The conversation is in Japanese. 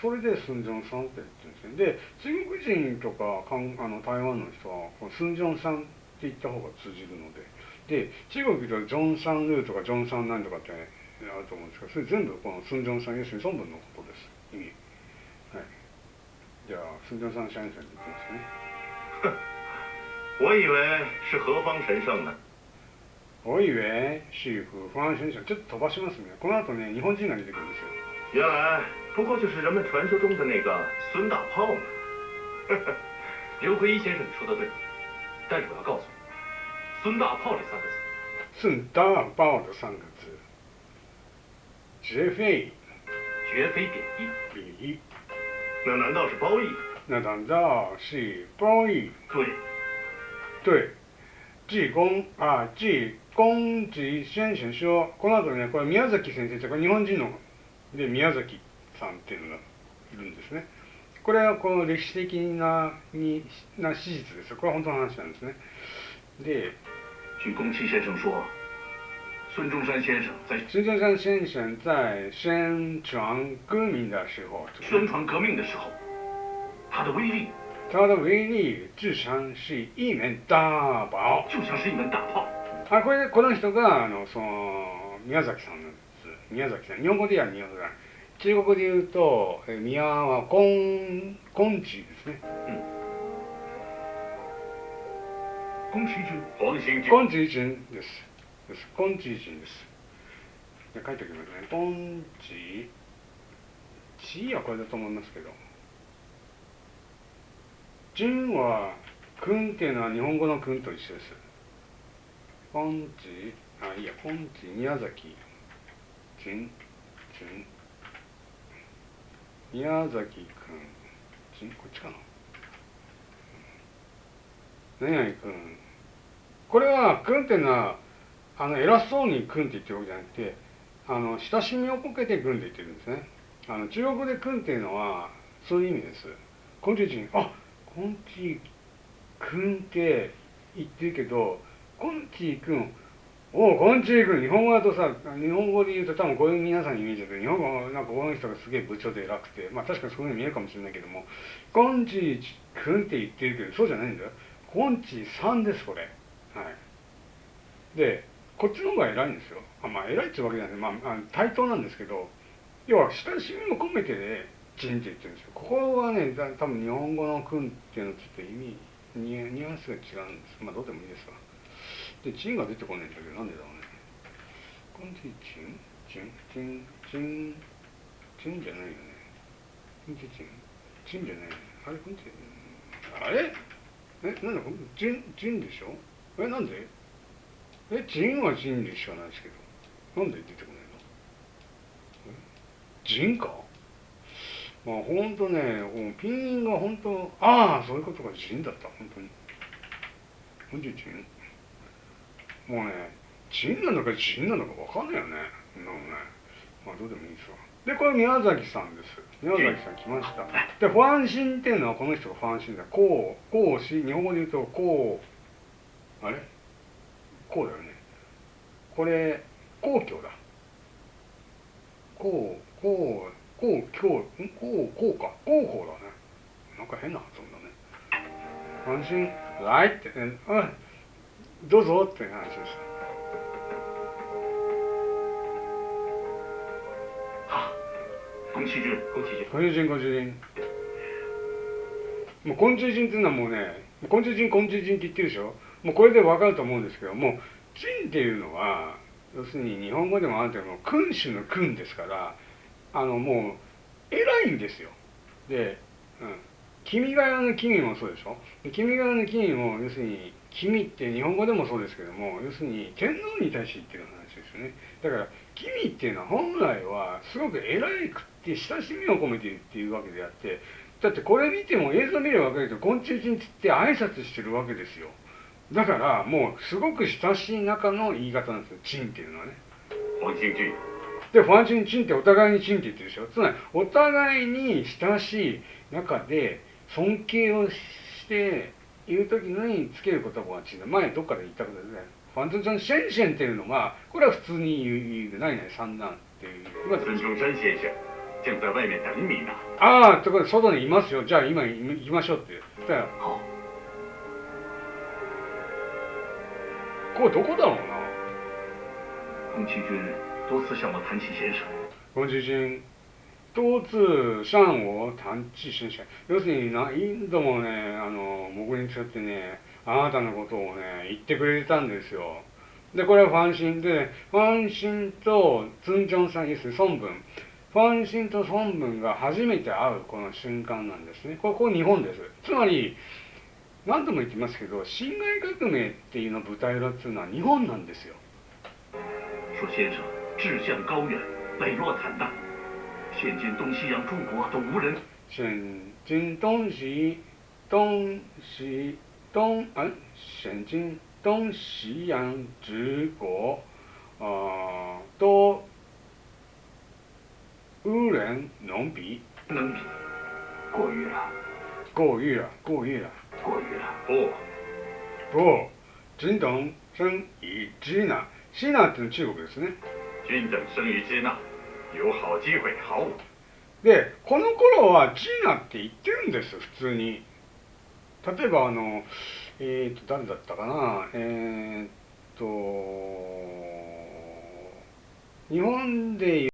それでスンジョンさんって言ってるんですねで中国人とかかんあの台湾の人はこのスンジョンさんって言った方が通じるので。で中国ではジョンサンルーとかジョンサンなんとかってあると思うんですけどそれ全部このスンジョンさん要するに孫文のことです。意味。はい。じゃあスンジョンさん先生に言ってますね。我以为是何方神圣呢。おいえ、シーフ、ファン先生、ちょっと飛ばしますね。この後ね、日本人が出てくるんですよ。原来不过就是人们传说中的那个孙大炮嘛。刘奎一先生，你说的对，但是我要告诉你，孙大炮这三个字，孙大炮的三个字，绝非绝非贬义。贬义，那难道是褒义？那难道是褒义？对，对。季公あ季公治先生書この後ねこれ宮崎先生ってこれ日本人の で宮崎さんっていうのがいるんですね。これはこの歴史的なにな史実ですこれは本当の話なんですね。で据宫崎先生说，孙中山先生在孙中山先生在宣传革命的时候宣传革命的时候，他的威力他的威力就像是一面大炮就像是一门大炮。あこれこの人があのその宮崎さんなんです宮崎さん。日本語では宮崎さん。中国で言うとえ宮は金金地ですね。宫崎骏、黄兴金地人です。です。金地人です。で書いておきますね。金地地はこれだと思いますけど。人は君っていうのは日本語の君と一緒です。金地あいいや金地宮崎人人宮崎君。人こっちかな？何々君。これは君っていうのはあの偉そうに君って言ってるわけじゃなくてあの親しみをこけて君って言ってるんですね。あの中国で君っていうのはそういう意味です。今地人。あこんちくんって言ってるけど、こんちくん、おう、こんちく、日本語だとさ、日本語で言うと多分こういう皆さんにイメージだけど、日本語なんかこの人がすげえ部長で偉くて、まあ確かにそういうふうに見えるかもしれないけども、こんちくんって言ってるけど、そうじゃないんだよ。こんちさんです、これ。はい。で、こっちの方が偉いんですよ。あまあ偉いってうわけじゃない、まあ、あ対等なんですけど、要は親しみも込めてでね、人って言ってるんですよ。ここはね、多分日本語の君っていうのはちょっと意味、ニュアンスが違うんです。まあどうでもいいですわ。で、チンが出てこないんだけど、なんでだろうね。こんちチン？チン？チン？チン？チンじゃないよね。こんちチン？チンじゃないよね。あれこんちあれ？え、なんだこんチンチンでしょ？え、なんで？え、チンはチンでしかないですけど。なんで出てこないの？え？ジンか？まあ本当ね、ピンが本当、ああ、そういうことがジンだった、本当に。本当にジン？もうね、ジンなのかジンなのか分かんないよね。なのね。まあどうでもいいですわ。で、これ宮崎さんです。宮崎さん来ました。で、ファンシンっていうのはこの人がファンシンだ。こう、こうし、日本語で言うと、こう、あれ？こうだよね。これ、皇居だ。こう、こう、こう、今日、ん？こう、こうか。こうこうだね。なんか変な発音だね。安心、来って、うん、どうぞって話です。啊，宫崎骏，宫崎骏，昆虫人、昆虫人。もう昆虫人っていうのはもうね、昆虫人、昆虫人って言ってるでしょ？もうこれでわかると思うんですけども、人っていうのは、要するに日本語でもあるけども、君主の君ですから、あのもう偉いんですよ。で、うん、君が代の君もそうでしょ？で君が代の君も要するに君って日本語でもそうですけども要するに天皇に対して言ってる話ですよね。だから君っていうのは本来はすごく偉くって親しみを込めて言っているわけであってだってこれ見ても映像見れば分かるけど昆虫人つって挨拶してるわけですよ。だからもうすごく親しい中の言い方なんですよ。チンっていうのはね。黄兴骏，で、ファンチンチンってお互いにチンって言ってるでしょ。つまり、お互いに親しい中で尊敬をしている時につける言葉がチンだ。前どっかで言ったことですね。ファンチンチンシェンシェンっていうのは、これは普通に言う、言うないない三男っていう。まあ孙中山先生，正在外面等你呢。ああ、ところで外にいますよ。じゃあ今行きましょうって言ったよ。好，これどこだろうな。宫崎君多次向我谈起先生，宫崎君、多次向我談起先生。要するに何度もね、あの、僕にそうやってね、あなたのことをね、言ってくれてたんですよ。で、これはファンシンで、ファンシンとツンジョンさん、要す孫文。ファンシンと孫文が初めて会うこの瞬間なんですね。こ、こ日本です。つまり、何度も言ってますけど、辛亥革命っていうの舞台裏っていうのは日本なんですよ。说先生志向高远，磊落坦荡，现今东西洋诸国都无人。现今东西东西东啊，现今东西洋之国啊、都无人能比，能比，过誉了，过誉了，过誉了。过誉了。不，不，均等生以支那。支那っていうのは中国ですね。均等生于支那，有好機会，好舞。 で、この頃はジーナって言ってるんです、普通に。例えば、あの、えっ、と、誰だったかな、えっ、と、日本でいう